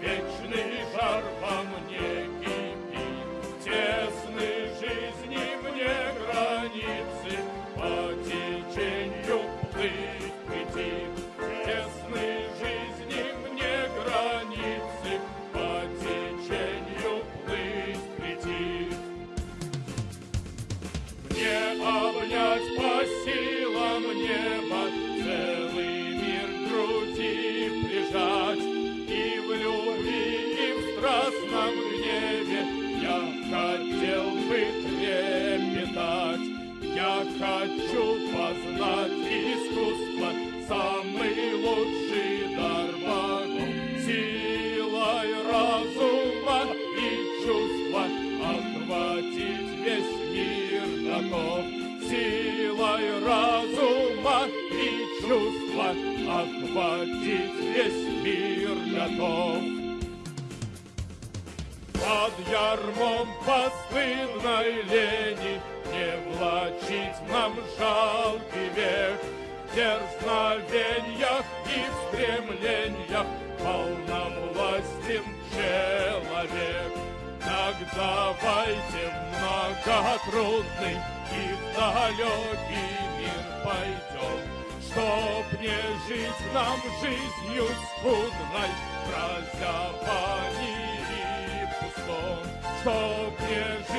Вечный жар во мне хочу познать искусство, самый лучший дар богов. Силой разума и чувства охватить весь мир готов. Силой разума и чувства охватить весь мир готов. Под ярмом постыдной лени не влачить нам жалкий век. В дерзновеньях и в стремлениях Полновластен человек. Так давайте в многотрудный И в далекий мир пойдем Чтоб не жить нам жизнью скудной Прозябаний и пустом. Чтоб не жить